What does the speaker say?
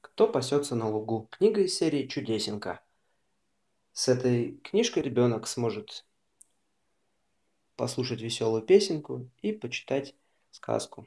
Кто пасется на лугу? Книга из серии «Чудесенка». С этой книжкой ребенок сможет послушать веселую песенку и почитать сказку.